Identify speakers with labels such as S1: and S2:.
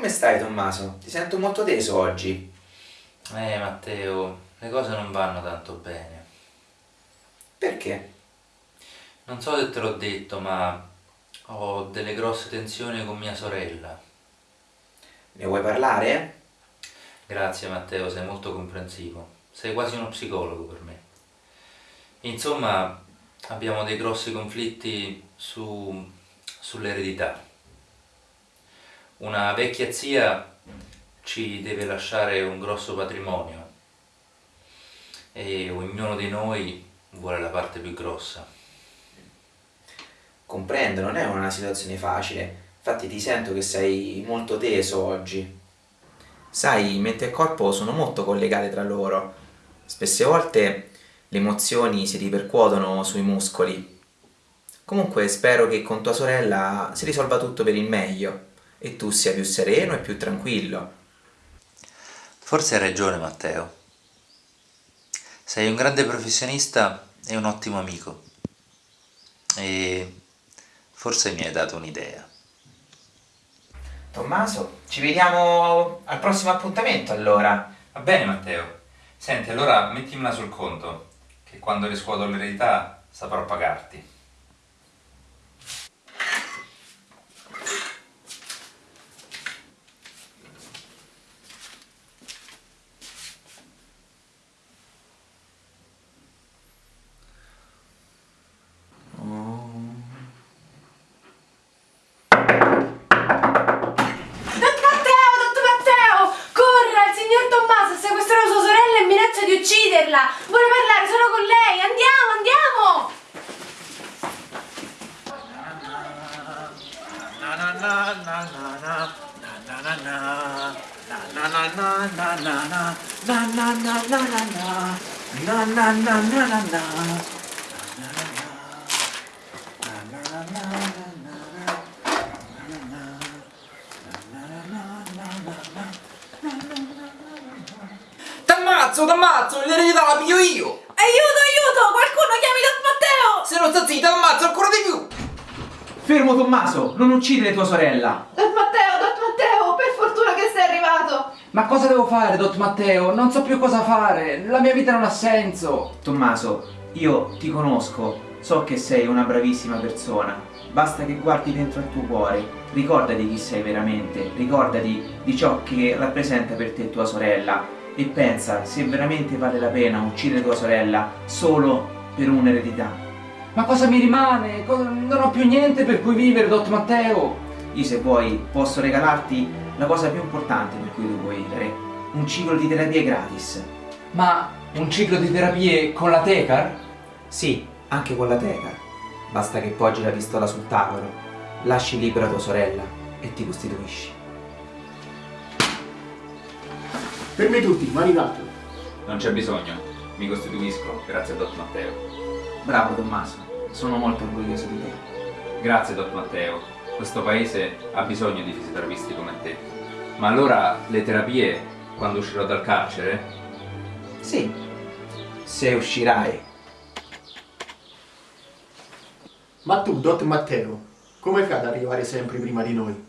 S1: Come stai Tommaso? Ti sento molto teso oggi.
S2: Eh Matteo, le cose non vanno tanto bene.
S1: Perché?
S2: Non so se te l'ho detto, ma ho delle grosse tensioni con mia sorella.
S1: Ne vuoi parlare?
S2: Grazie Matteo, sei molto comprensivo. Sei quasi uno psicologo per me. Insomma, abbiamo dei grossi conflitti su, sull'eredità. Una vecchia zia ci deve lasciare un grosso patrimonio e ognuno di noi vuole la parte più grossa.
S1: Comprendo, non è una situazione facile. Infatti ti sento che sei molto teso oggi. Sai, mente e corpo sono molto collegate tra loro. Spesse volte le emozioni si ripercuotono sui muscoli. Comunque spero che con tua sorella si risolva tutto per il meglio e tu sia più sereno e più tranquillo.
S2: Forse hai ragione Matteo. Sei un grande professionista e un ottimo amico. E forse mi hai dato un'idea.
S1: Tommaso, ci vediamo al prossimo appuntamento allora.
S2: Va bene Matteo. Senti, allora mettimela sul conto, che quando riscuoto l'eredità saprò pagarti.
S3: vederla! Voglio parlare solo con lei! Andiamo, andiamo!
S4: na na na na na T'ammazzo, t'ammazzo, l'eredità la piglio io!
S3: Aiuto, aiuto! Qualcuno chiami Don Matteo!
S4: Se non sta zitto, t'ammazzo ancora di più!
S1: Fermo Tommaso, non uccidere tua sorella!
S3: Don Matteo, Don Matteo, per fortuna che sei arrivato!
S5: Ma cosa devo fare, Dot Matteo? Non so più cosa fare, la mia vita non ha senso.
S1: Tommaso, io ti conosco, so che sei una bravissima persona. Basta che guardi dentro al tuo cuore, ricordati chi sei veramente, ricordati di ciò che rappresenta per te tua sorella e pensa se veramente vale la pena uccidere tua sorella solo per un'eredità.
S5: Ma cosa mi rimane? Non ho più niente per cui vivere, Dot Matteo.
S1: Io se vuoi posso regalarti la cosa più importante per cui tu puoi vivere, un ciclo di terapie gratis.
S5: Ma un ciclo di terapie con la Tecar?
S1: Sì, anche con la teca. Basta che poggi la pistola sul tavolo, lasci libera tua sorella e ti costituisci.
S6: Fermi tutti, mani in alto.
S7: Non c'è bisogno, mi costituisco, grazie a Dott Matteo.
S1: Bravo Tommaso, sono molto orgoglioso di te.
S7: Grazie Dott Matteo, questo paese ha bisogno di fisioterapisti come te. Ma allora le terapie, quando uscirò dal carcere?
S1: Sì, se uscirai.
S6: Ma tu, Dot Matteo, come fai ad arrivare sempre prima di noi?